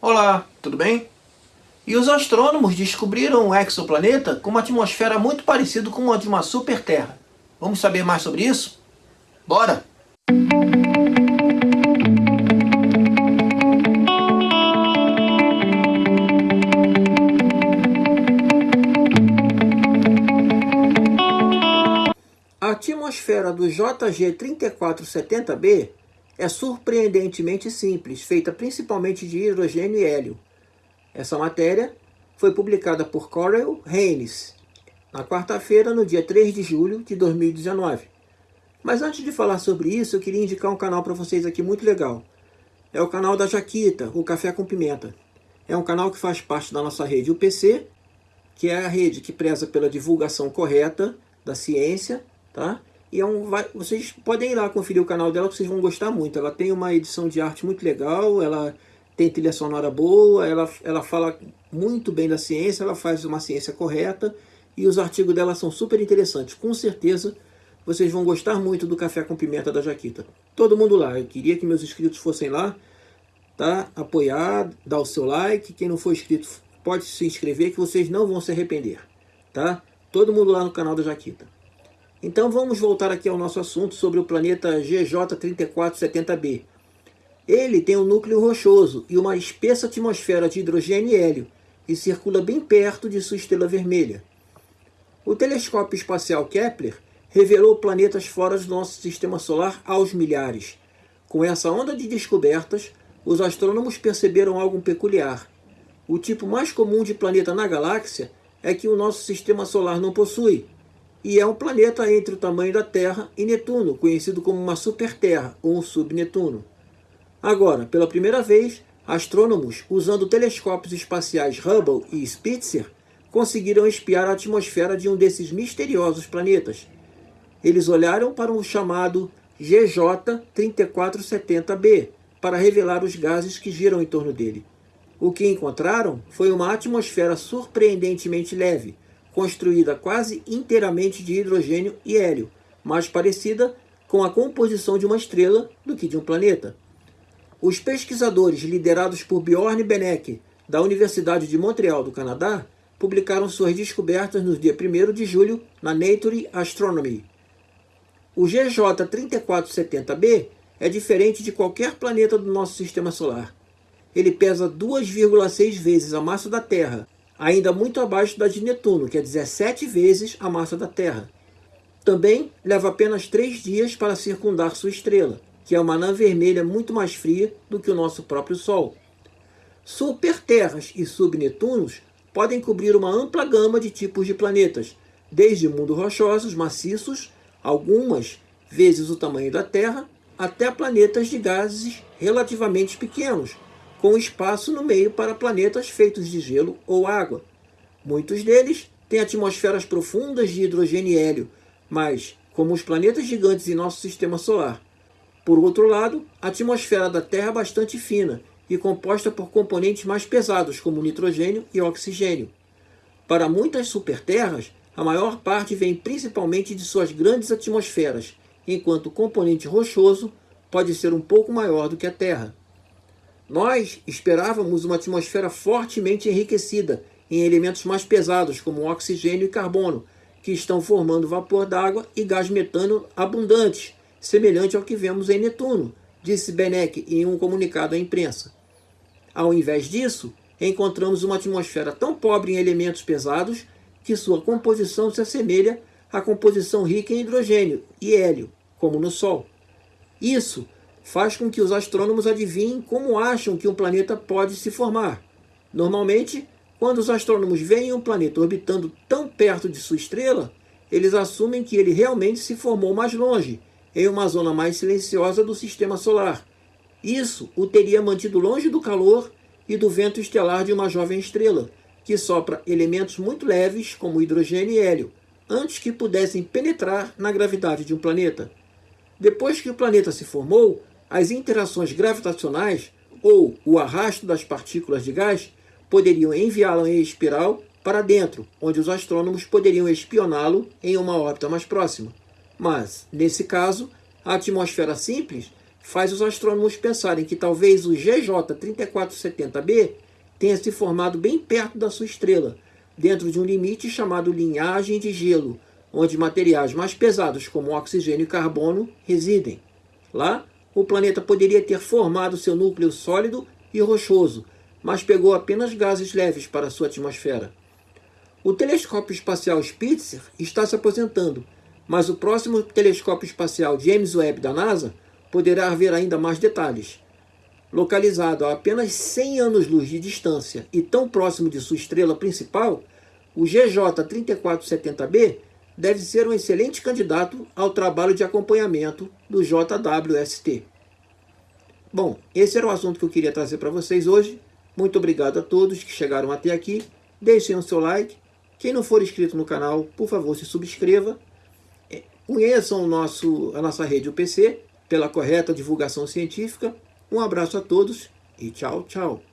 Olá, tudo bem? E os astrônomos descobriram um exoplaneta com uma atmosfera muito parecida com a de uma super-terra. Vamos saber mais sobre isso? Bora! A atmosfera do JG 3470b é surpreendentemente simples, feita principalmente de hidrogênio e hélio. Essa matéria foi publicada por Corel Haynes na quarta-feira, no dia 3 de julho de 2019. Mas antes de falar sobre isso, eu queria indicar um canal para vocês aqui muito legal. É o canal da Jaquita, o Café com Pimenta. É um canal que faz parte da nossa rede UPC, que é a rede que preza pela divulgação correta da ciência, tá? E é um, vocês podem ir lá conferir o canal dela, que vocês vão gostar muito. Ela tem uma edição de arte muito legal, ela tem trilha sonora boa, ela, ela fala muito bem da ciência, ela faz uma ciência correta, e os artigos dela são super interessantes. Com certeza, vocês vão gostar muito do Café com Pimenta da Jaquita. Todo mundo lá, eu queria que meus inscritos fossem lá, tá? Apoiar, dar o seu like, quem não for inscrito pode se inscrever, que vocês não vão se arrepender, tá? Todo mundo lá no canal da Jaquita. Então vamos voltar aqui ao nosso assunto sobre o planeta GJ3470b. Ele tem um núcleo rochoso e uma espessa atmosfera de hidrogênio e hélio e circula bem perto de sua estrela vermelha. O telescópio espacial Kepler revelou planetas fora do nosso sistema solar aos milhares. Com essa onda de descobertas, os astrônomos perceberam algo peculiar. O tipo mais comum de planeta na galáxia é que o nosso sistema solar não possui, e é um planeta entre o tamanho da Terra e Netuno, conhecido como uma superterra ou um subnetuno. Agora, pela primeira vez, astrônomos, usando telescópios espaciais Hubble e Spitzer, conseguiram espiar a atmosfera de um desses misteriosos planetas. Eles olharam para o chamado GJ 3470b para revelar os gases que giram em torno dele. O que encontraram foi uma atmosfera surpreendentemente leve, construída quase inteiramente de hidrogênio e hélio, mais parecida com a composição de uma estrela do que de um planeta. Os pesquisadores liderados por Bjorn Benek, da Universidade de Montreal, do Canadá, publicaram suas descobertas no dia 1 de julho na Nature Astronomy. O GJ 3470b é diferente de qualquer planeta do nosso sistema solar. Ele pesa 2,6 vezes a massa da Terra ainda muito abaixo da de Netuno, que é 17 vezes a massa da Terra. Também leva apenas três dias para circundar sua estrela, que é uma anã vermelha muito mais fria do que o nosso próprio Sol. Superterras e subnetunos podem cobrir uma ampla gama de tipos de planetas, desde mundos rochosos, maciços, algumas vezes o tamanho da Terra, até planetas de gases relativamente pequenos, com espaço no meio para planetas feitos de gelo ou água. Muitos deles têm atmosferas profundas de hidrogênio e hélio, mas, como os planetas gigantes em nosso sistema solar. Por outro lado, a atmosfera da Terra é bastante fina e composta por componentes mais pesados, como nitrogênio e oxigênio. Para muitas superterras, a maior parte vem principalmente de suas grandes atmosferas, enquanto o componente rochoso pode ser um pouco maior do que a Terra. Nós esperávamos uma atmosfera fortemente enriquecida em elementos mais pesados, como oxigênio e carbono, que estão formando vapor d'água e gás metano abundantes, semelhante ao que vemos em Netuno, disse Benek em um comunicado à imprensa. Ao invés disso, encontramos uma atmosfera tão pobre em elementos pesados que sua composição se assemelha à composição rica em hidrogênio e hélio, como no Sol. Isso faz com que os astrônomos adivinhem como acham que um planeta pode se formar. Normalmente, quando os astrônomos veem um planeta orbitando tão perto de sua estrela, eles assumem que ele realmente se formou mais longe, em uma zona mais silenciosa do sistema solar. Isso o teria mantido longe do calor e do vento estelar de uma jovem estrela, que sopra elementos muito leves, como hidrogênio e hélio, antes que pudessem penetrar na gravidade de um planeta. Depois que o planeta se formou, as interações gravitacionais ou o arrasto das partículas de gás poderiam enviá-lo em espiral para dentro, onde os astrônomos poderiam espioná-lo em uma órbita mais próxima. Mas, nesse caso, a atmosfera simples faz os astrônomos pensarem que talvez o GJ 3470b tenha se formado bem perto da sua estrela, dentro de um limite chamado linhagem de gelo, onde materiais mais pesados como oxigênio e carbono residem. Lá, o planeta poderia ter formado seu núcleo sólido e rochoso, mas pegou apenas gases leves para sua atmosfera. O telescópio espacial Spitzer está se aposentando, mas o próximo telescópio espacial James Webb da NASA poderá ver ainda mais detalhes. Localizado a apenas 100 anos-luz de distância e tão próximo de sua estrela principal, o GJ 3470b deve ser um excelente candidato ao trabalho de acompanhamento do JWST. Bom, esse era o assunto que eu queria trazer para vocês hoje. Muito obrigado a todos que chegaram até aqui. Deixem o seu like. Quem não for inscrito no canal, por favor, se subscreva. É, conheçam o nosso, a nossa rede UPC pela correta divulgação científica. Um abraço a todos e tchau, tchau.